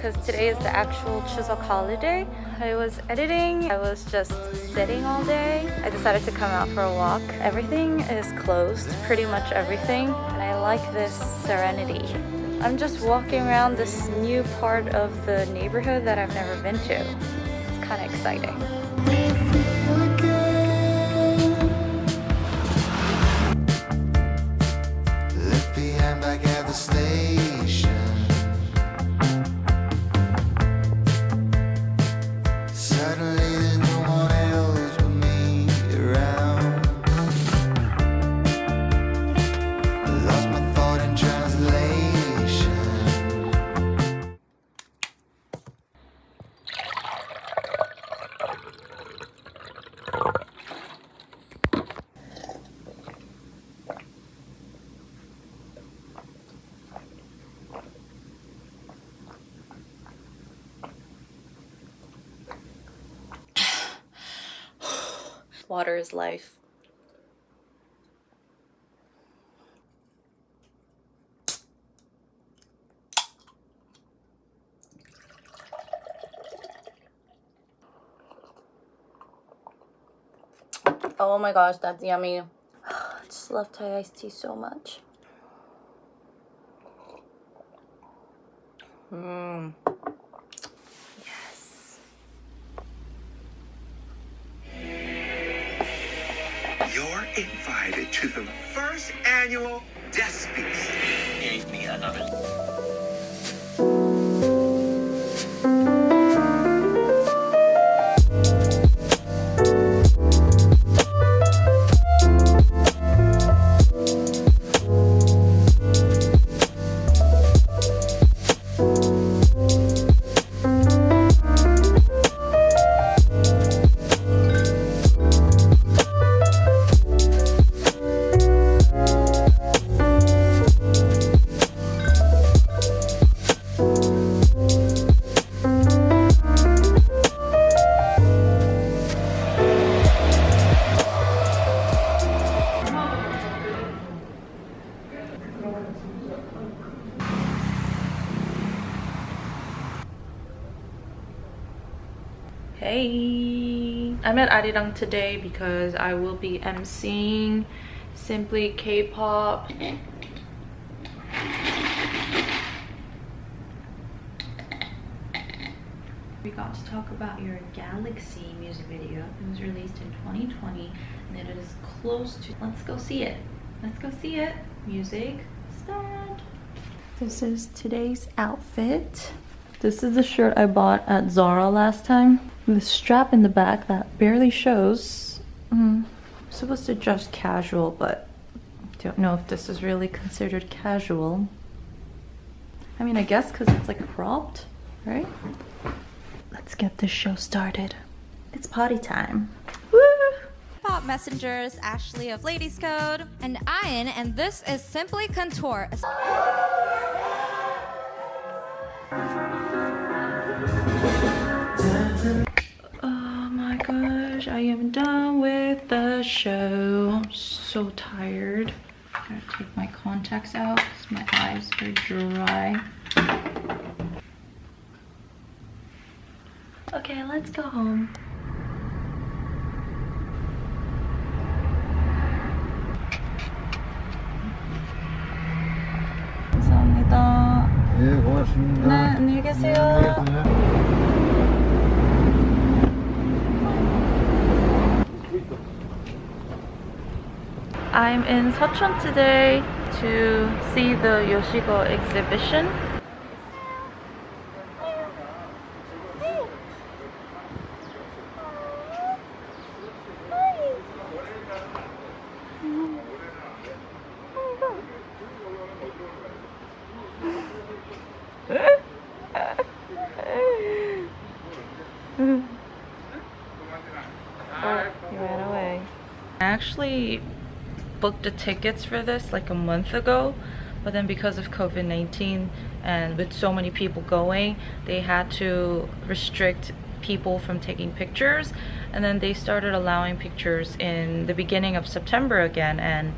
because today is the actual Chuseok holiday. I was editing, I was just sitting all day. I decided to come out for a walk. Everything is closed, pretty much everything, and I like this serenity. I'm just walking around this new part of the neighborhood that I've never been to. It's kind of exciting. Left Water is life. Oh my gosh, that's yummy. I just love Thai iced tea so much. Mmm. Invited to the first annual Death Feast. Gave me another. At Arirang today because I will be emceeing Simply K-pop. We got to talk about your Galaxy music video. It was released in 2020 and it is close to. Let's go see it. Let's go see it. Music start. This is today's outfit. This is the shirt I bought at Zara last time. The strap in the back that barely shows. Mm, I'm supposed to dress casual, but don't know if this is really considered casual. I mean, I guess because it's like cropped, right? Let's get this show started. It's party time. Woo! Pop Messengers, Ashley of Ladies Code. and Ian, and this is Simply Contour. I am done with the show. I'm so tired. Gotta take my contacts out because my eyes are dry. Okay, let's go home. 감사합니다. 예, 고맙습니다. 네, 안녕히 계세요. I'm in Seocheon today to see the Yoshiko exhibition. Oh, he ran away. I actually booked the tickets for this like a month ago, but then because of COVID-19 and with so many people going, they had to restrict people from taking pictures and then they started allowing pictures in the beginning of September again and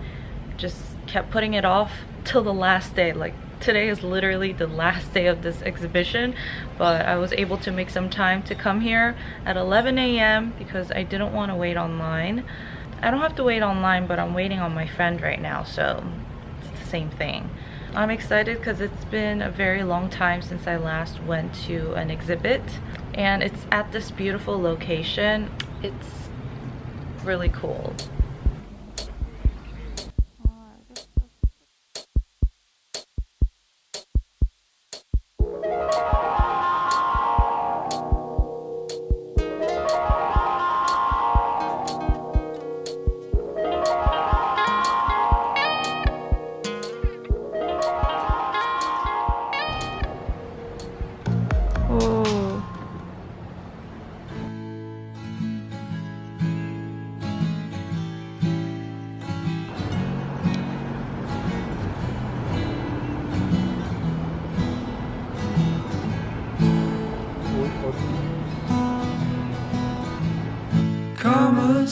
just kept putting it off till the last day like today is literally the last day of this exhibition but I was able to make some time to come here at 11 a.m. because I didn't want to wait online I don't have to wait online but I'm waiting on my friend right now so it's the same thing. I'm excited because it's been a very long time since I last went to an exhibit and it's at this beautiful location. It's really cool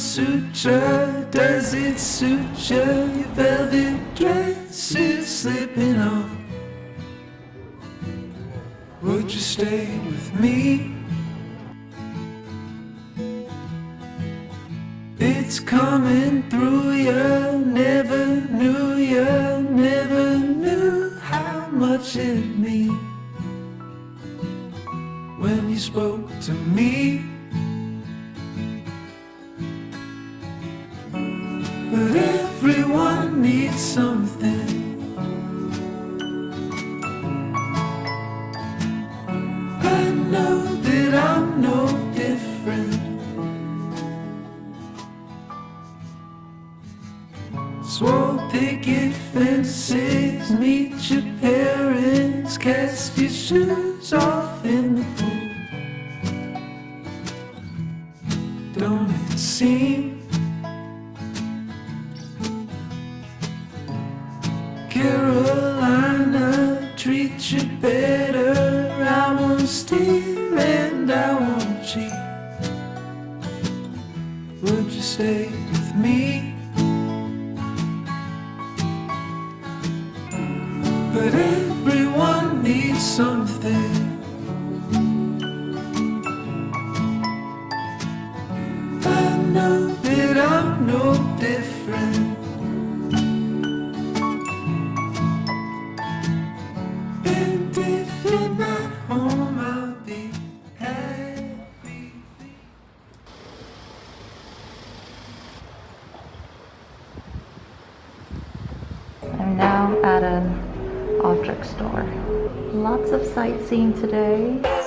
Sutra, does it you? Your velvet dress is slipping off. Would you stay with me? It's coming through you, never knew you, never knew how much it meant when you spoke to me. Carolina treat you better. I won't steal and I won't cheat. Would you stay at an object store. Lots of sightseeing today.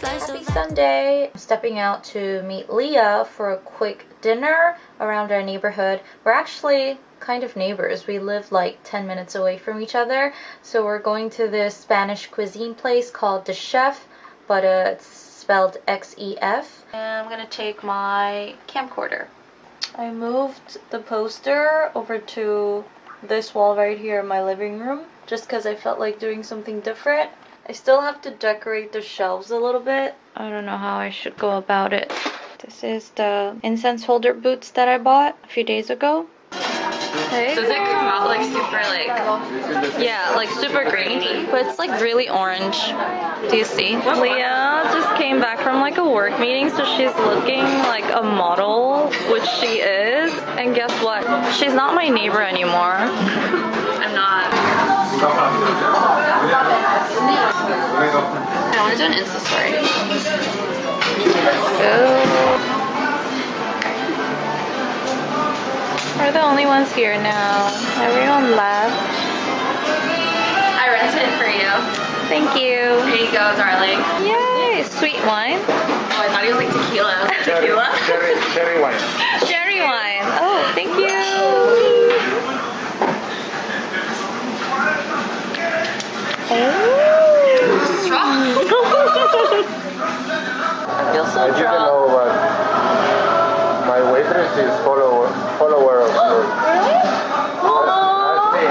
Happy. Sunday! Stepping out to meet Leah for a quick dinner around our neighborhood. We're actually kind of neighbors. We live like 10 minutes away from each other. So we're going to this Spanish cuisine place called The Chef, but uh, it's spelled X-E-F. And I'm gonna take my camcorder. I moved the poster over to this wall right here in my living room just because I felt like doing something different. I still have to decorate the shelves a little bit. I don't know how I should go about it. This is the incense holder boots that I bought a few days ago. Hey Does it come out like super like yeah, like super green, but it's like really orange. Do you see? Leah just came back from like a work meeting, so she's looking like a model, which she is. And guess what? She's not my neighbor anymore. I'm not I want to do an Insta story. Go. We're the only ones here now. Everyone left. I rented it for you. Thank you. Here you go, darling. Yay! Sweet wine. Oh, I thought it was like tequila. I was like, tequila? Cherry, cherry wine. Cherry wine. Oh, thank you. Oh. Strong. I feel so I didn't drunk. know what fastest follower follower of oh, yours. Really? Ask me.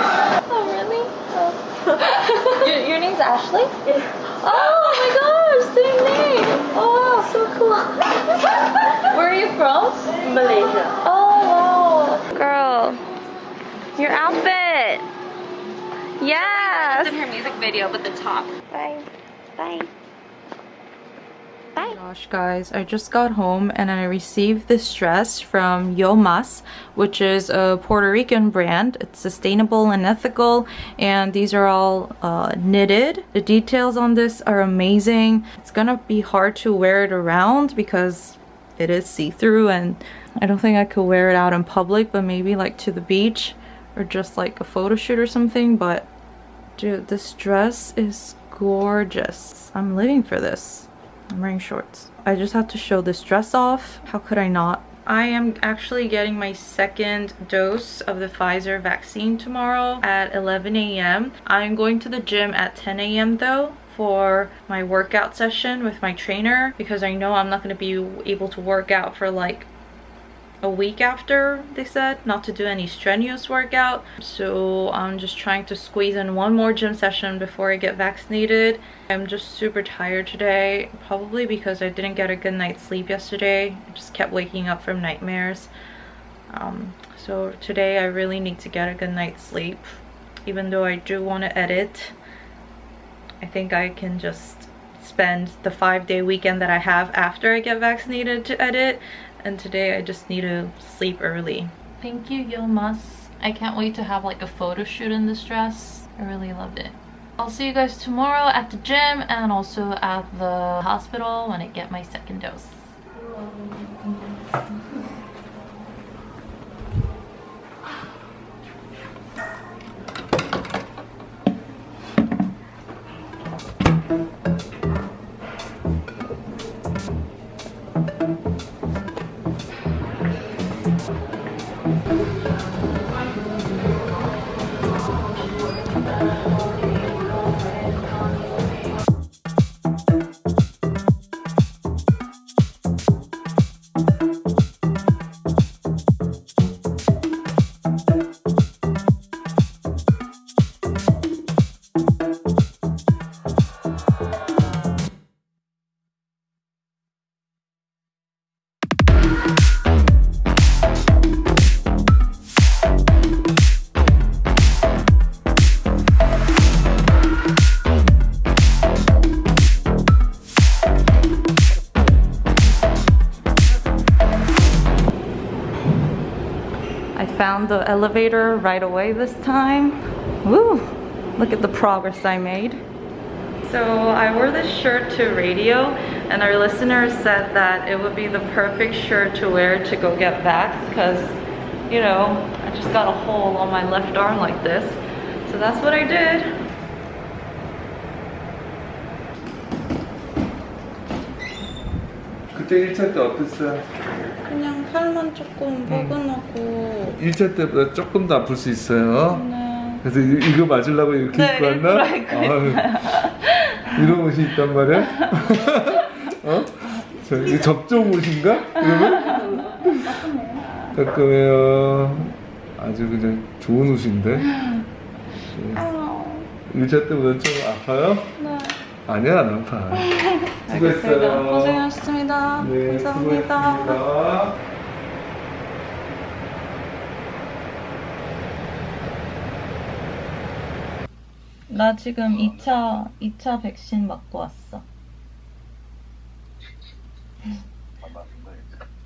Oh, really? Oh. your, your name's Ashley? Oh my gosh, same name. Oh, so cool. Where are you from? Malaysia. Oh, wow. Girl, your outfit. Yes. in her music video, but the top. Bye. Bye. Bye. Gosh guys, I just got home and I received this dress from Yo Mas, which is a Puerto Rican brand. It's sustainable and ethical and these are all uh, knitted. The details on this are amazing. It's gonna be hard to wear it around because it is see-through and I don't think I could wear it out in public but maybe like to the beach or just like a photo shoot or something but dude this dress is gorgeous. I'm living for this. I'm wearing shorts. I just have to show this dress off. How could I not? I am actually getting my second dose of the Pfizer vaccine tomorrow at 11 a.m. I'm going to the gym at 10 a.m. though for my workout session with my trainer because I know I'm not going to be able to work out for like a week after they said not to do any strenuous workout. So i'm just trying to squeeze in one more gym session before i get vaccinated. I'm just super tired today probably because i didn't get a good night's sleep yesterday. I just kept waking up from nightmares. Um, so today i really need to get a good night's sleep. Even though i do want to edit i think i can just spend the five day weekend that i have after i get vaccinated to edit and today I just need to sleep early. Thank you, Yilmaz. I can't wait to have like a photo shoot in this dress. I really loved it. I'll see you guys tomorrow at the gym and also at the hospital when I get my second dose. The elevator right away this time. Woo! Look at the progress I made. So I wore this shirt to radio and our listeners said that it would be the perfect shirt to wear to go get vaxxed because, you know, I just got a hole on my left arm like this. So that's what I did. 그때 1차 때 어땠어요? 그냥 팔만 조금 포근하고 1차 때보다 조금 더 아플 수 있어요. 네. 그래서 이- 이거 맞으려고 이렇게 네, 입고 왔나? 아유, 이런 옷이 있단 말이야? 어? 저, 접종 옷인가? 이러면? 따끔해요. 아주 그냥 좋은 옷인데. 어, 1차 때보다 좀 아파요? 네. 아니야, 안 아파. 알겠습니다. 수고했어요. 고생하셨습니다. 네, 감사합니다. 수고했습니다. 나 지금 2차 2차 백신 맞고 왔어.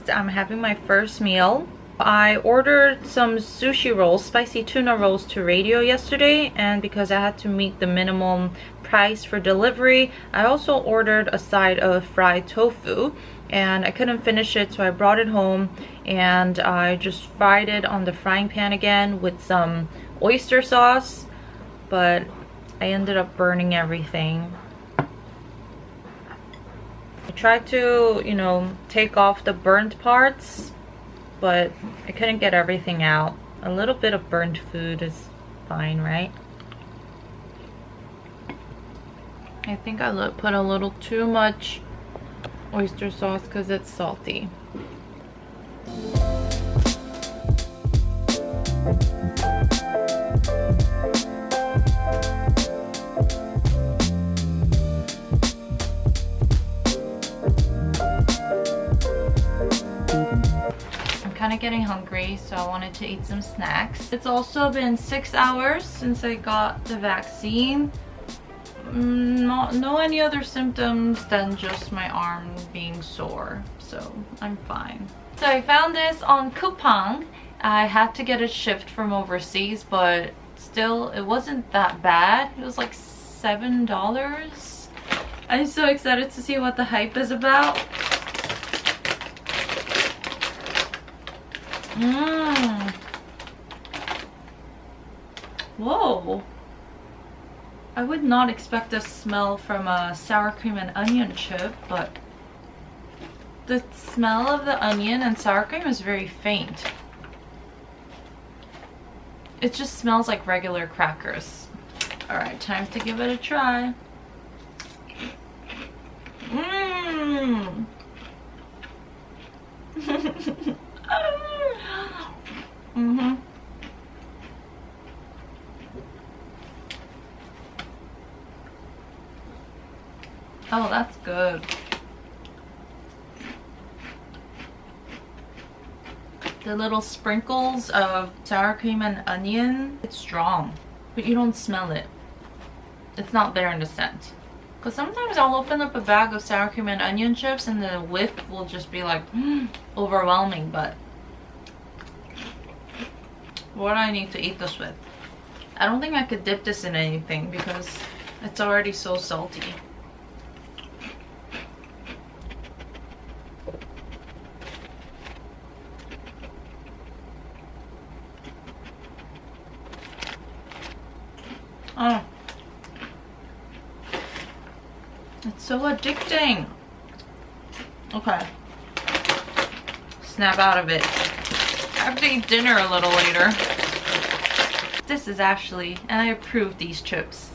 I'm having my first meal. I ordered some sushi rolls, spicy tuna rolls to radio yesterday and because I had to meet the minimum price for delivery, I also ordered a side of fried tofu and I couldn't finish it so I brought it home and I just fried it on the frying pan again with some oyster sauce but I ended up burning everything. I tried to, you know, take off the burnt parts, but I couldn't get everything out. A little bit of burnt food is fine, right? I think I put a little too much oyster sauce because it's salty. Getting hungry, so I wanted to eat some snacks. It's also been six hours since I got the vaccine. Mm, Not, no any other symptoms than just my arm being sore, so I'm fine. So I found this on Coupang. I had to get it shipped from overseas, but still, it wasn't that bad. It was like $7. I'm so excited to see what the hype is about. Mmm. Whoa. I would not expect a smell from a sour cream and onion chip, but the smell of the onion and sour cream is very faint. It just smells like regular crackers. Alright, time to give it a try. Mmm. mm-hmm. Oh, that's good. The little sprinkles of sour cream and onion, it's strong, but you don't smell it. It's not there in the scent. Because sometimes I'll open up a bag of sour cream and onion chips and the whiff will just be like overwhelming, but what do I need to eat this with? I don't think I could dip this in anything because it's already so salty. Oh. It's so addicting. Okay. Snap out of it. I have to eat dinner a little later. This is Ashley, and I approve these chips.